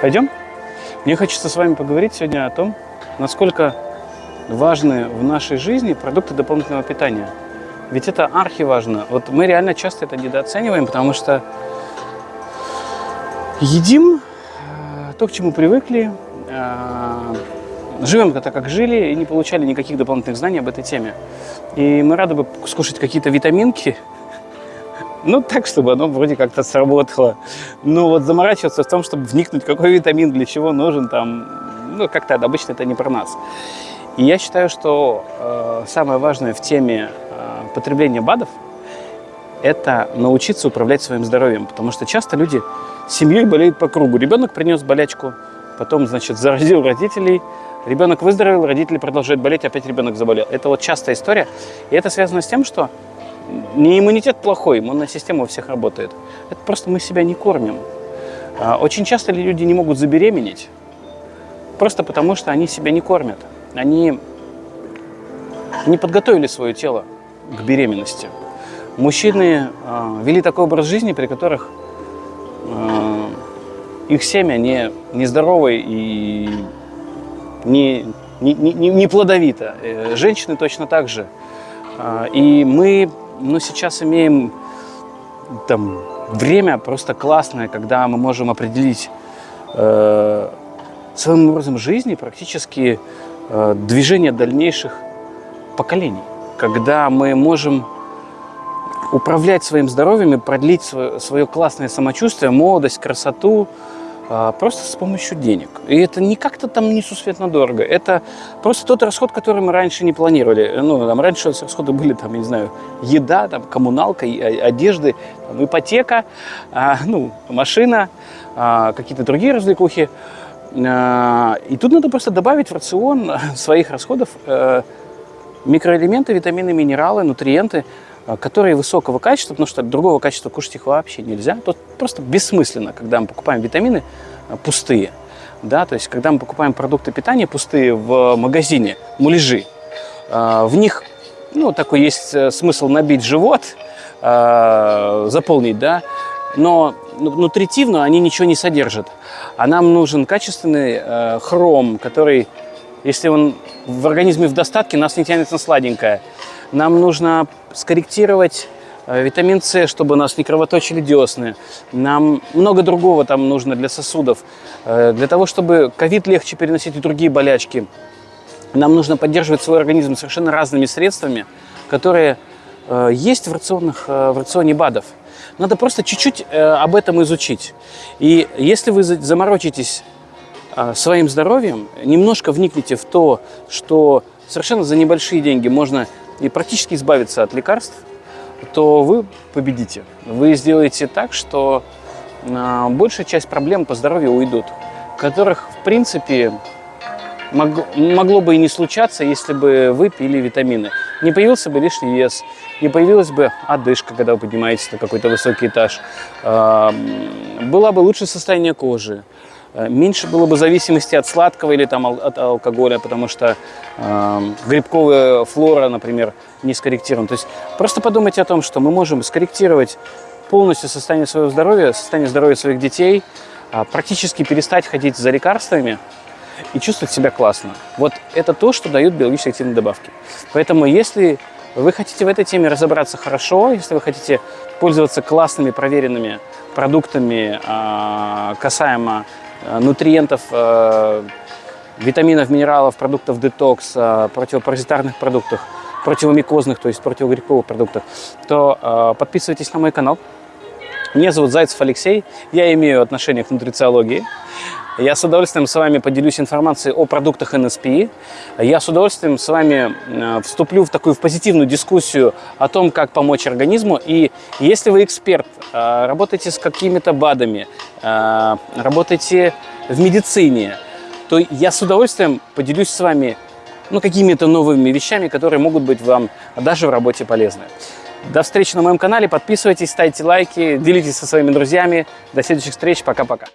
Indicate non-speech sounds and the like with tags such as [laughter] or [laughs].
Пойдем? Мне хочется с вами поговорить сегодня о том, насколько важны в нашей жизни продукты дополнительного питания. Ведь это архиважно. Вот мы реально часто это недооцениваем, потому что едим э, то, к чему привыкли, э, живем так, как жили, и не получали никаких дополнительных знаний об этой теме. И мы рады бы скушать какие-то витаминки, ну, так, чтобы оно вроде как-то сработало. Но вот заморачиваться в том, чтобы вникнуть, какой витамин для чего нужен, там, ну, как-то обычно это не про нас. И я считаю, что э, самое важное в теме э, потребления БАДов – это научиться управлять своим здоровьем. Потому что часто люди семьей болеют по кругу. Ребенок принес болячку, потом, значит, заразил родителей, ребенок выздоровел, родители продолжают болеть, опять ребенок заболел. Это вот частая история. И это связано с тем, что не иммунитет плохой, иммунная система у всех работает. Это просто мы себя не кормим. А, очень часто люди не могут забеременеть, просто потому что они себя не кормят. Они не подготовили свое тело к беременности. Мужчины э, вели такой образ жизни, при которых э, их семя не, нездоровое и не, не, не, не плодовито. Э, женщины точно так же. И мы но сейчас имеем там время просто классное, когда мы можем определить э, своим образом жизни практически э, движение дальнейших поколений. Когда мы можем управлять своим здоровьем и продлить свое, свое классное самочувствие, молодость, красоту, просто с помощью денег. И это не как-то там несусветно дорого. Это просто тот расход, который мы раньше не планировали. Ну, там раньше расходы были, там, я не знаю, еда, там, коммуналка, одежды, там, ипотека, а, ну, машина, а, какие-то другие развлекухи. А, и тут надо просто добавить в рацион [laughs] своих расходов а, микроэлементы, витамины, минералы, нутриенты, а, которые высокого качества, потому что другого качества кушать их вообще нельзя. Тут просто бессмысленно, когда мы покупаем витамины а, пустые. Да, то есть, когда мы покупаем продукты питания пустые в магазине, муляжи, а, в них, ну, такой есть э, смысл набить живот, заполнить, да, но нутритивно они ничего не содержат. А нам нужен качественный э, хром, который, если он в организме в достатке, нас не тянет на сладенькое. Нам нужно скорректировать э, витамин С, чтобы у нас не кровоточили десны. Нам много другого там нужно для сосудов. Э, для того, чтобы ковид легче переносить и другие болячки, нам нужно поддерживать свой организм совершенно разными средствами, которые э, есть в, рационах, в рационе БАДов. Надо просто чуть-чуть об этом изучить. И если вы заморочитесь своим здоровьем, немножко вникните в то, что совершенно за небольшие деньги можно и практически избавиться от лекарств, то вы победите. Вы сделаете так, что а, большая часть проблем по здоровью уйдут, которых, в принципе, мог, могло бы и не случаться, если бы вы пили витамины. Не появился бы лишний вес, не появилась бы одышка, когда вы поднимаетесь на какой-то высокий этаж, э, было бы лучшее состояние кожи, меньше было бы зависимости от сладкого или там, от алкоголя, потому что э, грибковая флора, например, не скорректирована. То есть просто подумайте о том, что мы можем скорректировать полностью состояние своего здоровья, состояние здоровья своих детей, э, практически перестать ходить за лекарствами и чувствовать себя классно. Вот это то, что дают биологически активные добавки. Поэтому если вы хотите в этой теме разобраться хорошо, если вы хотите пользоваться классными проверенными продуктами э, касаемо Э, нутриентов, э, витаминов, минералов, продуктов детокс, э, противопаразитарных продуктах, противомикозных, то есть противогрибковых продуктах, то подписывайтесь на мой канал. Меня зовут Зайцев Алексей, я имею отношение к нутрициологии. Я с удовольствием с вами поделюсь информацией о продуктах НСП. Я с удовольствием с вами э, вступлю в такую в позитивную дискуссию о том, как помочь организму. И если вы эксперт, э, работаете с какими-то БАДами, э, работаете в медицине, то я с удовольствием поделюсь с вами ну, какими-то новыми вещами, которые могут быть вам даже в работе полезны. До встречи на моем канале. Подписывайтесь, ставьте лайки, делитесь со своими друзьями. До следующих встреч. Пока-пока.